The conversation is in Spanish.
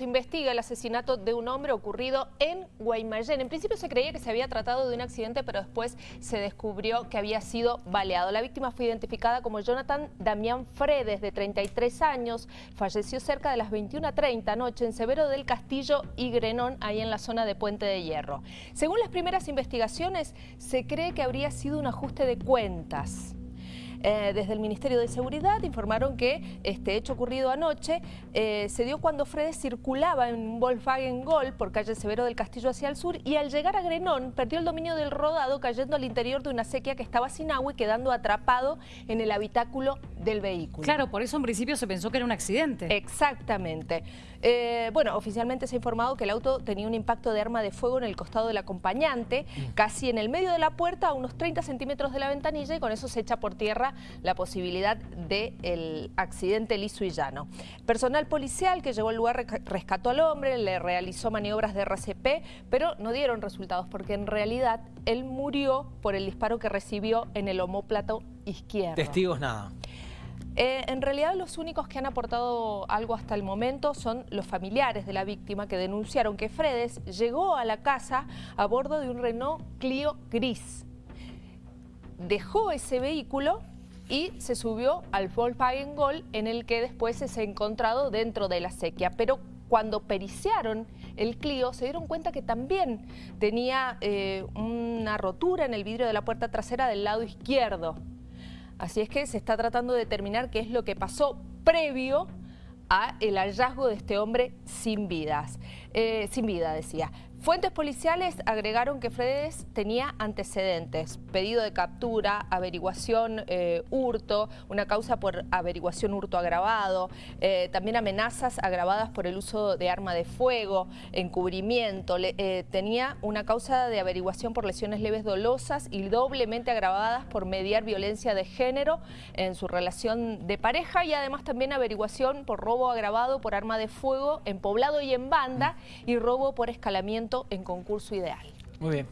Se investiga el asesinato de un hombre ocurrido en Guaymallén. En principio se creía que se había tratado de un accidente, pero después se descubrió que había sido baleado. La víctima fue identificada como Jonathan Damián Fredes, de 33 años. Falleció cerca de las 21.30 anoche en Severo del Castillo y Grenón, ahí en la zona de Puente de Hierro. Según las primeras investigaciones, se cree que habría sido un ajuste de cuentas. Eh, desde el Ministerio de Seguridad informaron que este hecho ocurrido anoche eh, se dio cuando Fredes circulaba en un Volkswagen Gol por calle Severo del Castillo hacia el sur y al llegar a Grenón perdió el dominio del rodado cayendo al interior de una sequía que estaba sin agua y quedando atrapado en el habitáculo del vehículo. Claro, por eso en principio se pensó que era un accidente. Exactamente. Eh, bueno, oficialmente se ha informado que el auto tenía un impacto de arma de fuego en el costado del acompañante, mm. casi en el medio de la puerta, a unos 30 centímetros de la ventanilla y con eso se echa por tierra la posibilidad del accidente liso y llano. Personal policial que llegó al lugar rescató al hombre, le realizó maniobras de RCP, pero no dieron resultados porque en realidad él murió por el disparo que recibió en el homóplato izquierdo. Testigos nada. Eh, en realidad los únicos que han aportado algo hasta el momento son los familiares de la víctima que denunciaron que Fredes llegó a la casa a bordo de un Renault Clio gris. Dejó ese vehículo y se subió al Volkswagen Gol en el que después se ha encontrado dentro de la sequía. Pero cuando periciaron el Clio se dieron cuenta que también tenía eh, una rotura en el vidrio de la puerta trasera del lado izquierdo. Así es que se está tratando de determinar qué es lo que pasó previo a el hallazgo de este hombre sin vidas, eh, sin vida decía. Fuentes policiales agregaron que Fredes tenía antecedentes, pedido de captura, averiguación eh, hurto, una causa por averiguación hurto agravado, eh, también amenazas agravadas por el uso de arma de fuego, encubrimiento, eh, tenía una causa de averiguación por lesiones leves dolosas y doblemente agravadas por mediar violencia de género en su relación de pareja y además también averiguación por robo agravado por arma de fuego en poblado y en banda y robo por escalamiento en concurso ideal. Muy bien.